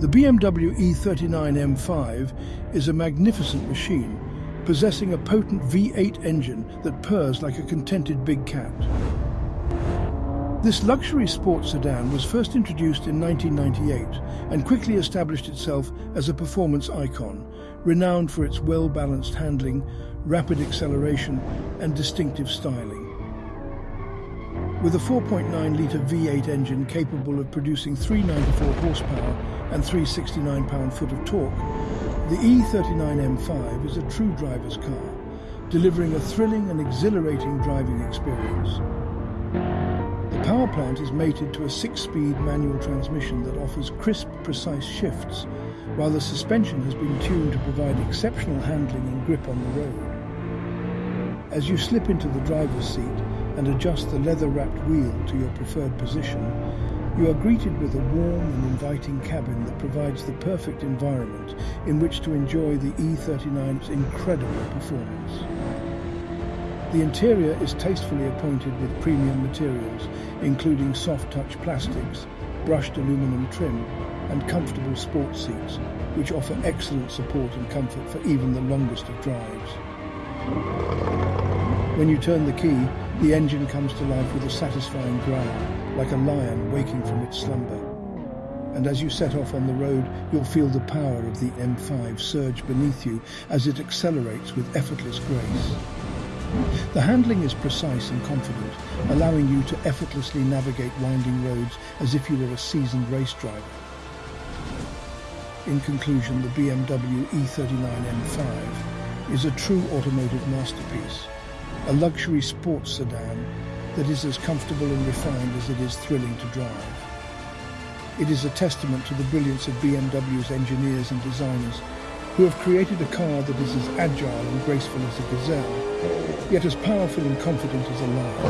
The BMW E39 M5 is a magnificent machine, possessing a potent V8 engine that purrs like a contented big cat. This luxury sports sedan was first introduced in 1998 and quickly established itself as a performance icon, renowned for its well-balanced handling, rapid acceleration and distinctive styling. With a 4.9-litre V8 engine capable of producing 394 horsepower and 369 pound-foot of torque, the E39 M5 is a true driver's car, delivering a thrilling and exhilarating driving experience. The power plant is mated to a six-speed manual transmission that offers crisp, precise shifts, while the suspension has been tuned to provide exceptional handling and grip on the road. As you slip into the driver's seat and adjust the leather-wrapped wheel to your preferred position, you are greeted with a warm and inviting cabin that provides the perfect environment in which to enjoy the E39's incredible performance. The interior is tastefully appointed with premium materials, including soft-touch plastics, brushed aluminum trim, and comfortable sports seats, which offer excellent support and comfort for even the longest of drives. When you turn the key, the engine comes to life with a satisfying growl, like a lion waking from its slumber. And as you set off on the road, you'll feel the power of the M5 surge beneath you as it accelerates with effortless grace. The handling is precise and confident, allowing you to effortlessly navigate winding roads as if you were a seasoned race driver. In conclusion, the BMW E39 M5 is a true automotive masterpiece, a luxury sports sedan that is as comfortable and refined as it is thrilling to drive. It is a testament to the brilliance of BMW's engineers and designers who have created a car that is as agile and graceful as a gazelle, yet as powerful and confident as a lion.